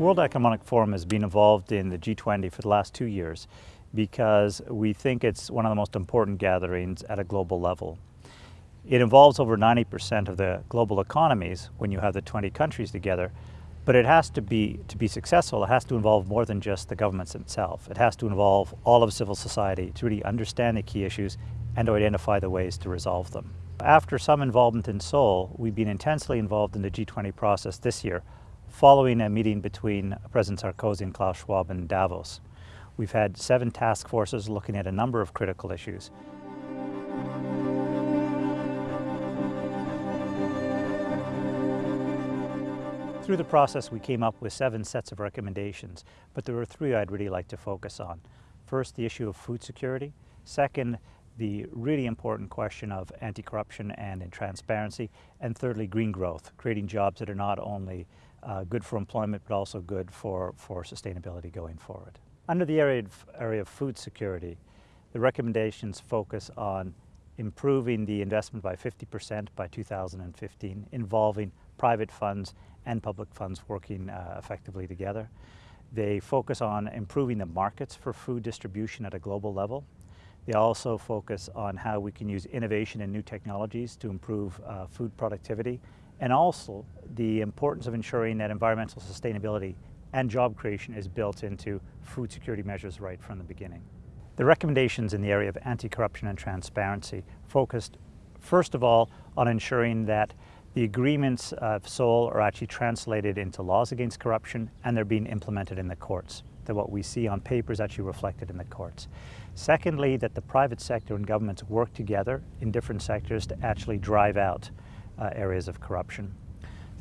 World Economic Forum has been involved in the G20 for the last two years because we think it's one of the most important gatherings at a global level. It involves over 90% of the global economies when you have the 20 countries together, but it has to be, to be successful, it has to involve more than just the governments itself. It has to involve all of civil society to really understand the key issues and to identify the ways to resolve them. After some involvement in Seoul, we've been intensely involved in the G20 process this year, following a meeting between President Sarkozy and Klaus Schwab in Davos. We've had seven task forces looking at a number of critical issues. Through the process, we came up with seven sets of recommendations, but there were three I'd really like to focus on. First, the issue of food security. Second, the really important question of anti-corruption and in transparency. And thirdly, green growth, creating jobs that are not only uh, good for employment, but also good for, for sustainability going forward. Under the area of, area of food security, the recommendations focus on improving the investment by 50% by 2015, involving private funds and public funds working uh, effectively together. They focus on improving the markets for food distribution at a global level. They also focus on how we can use innovation and new technologies to improve uh, food productivity and also the importance of ensuring that environmental sustainability and job creation is built into food security measures right from the beginning. The recommendations in the area of anti-corruption and transparency focused first of all on ensuring that the agreements of Seoul are actually translated into laws against corruption and they're being implemented in the courts, that what we see on paper is actually reflected in the courts. Secondly, that the private sector and governments work together in different sectors to actually drive out uh, areas of corruption.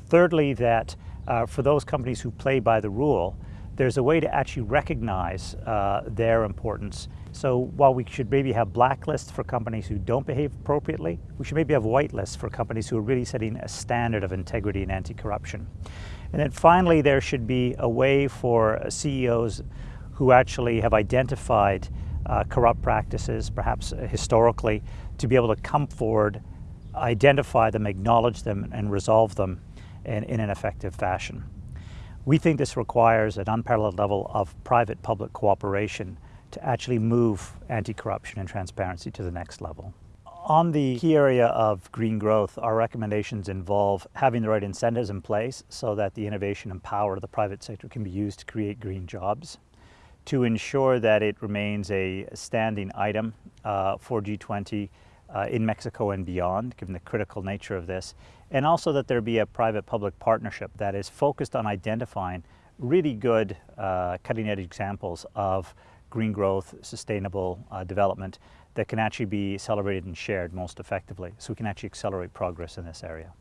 Thirdly, that uh, for those companies who play by the rule, there's a way to actually recognize uh, their importance. So while we should maybe have blacklists for companies who don't behave appropriately, we should maybe have white lists for companies who are really setting a standard of integrity and anti-corruption. And then finally, there should be a way for CEOs who actually have identified uh, corrupt practices, perhaps historically, to be able to come forward identify them, acknowledge them, and resolve them in, in an effective fashion. We think this requires an unparalleled level of private-public cooperation to actually move anti-corruption and transparency to the next level. On the key area of green growth, our recommendations involve having the right incentives in place so that the innovation and power of the private sector can be used to create green jobs, to ensure that it remains a standing item uh, for G20 uh, in Mexico and beyond, given the critical nature of this, and also that there be a private-public partnership that is focused on identifying really good uh, cutting-edge examples of green growth, sustainable uh, development that can actually be celebrated and shared most effectively, so we can actually accelerate progress in this area.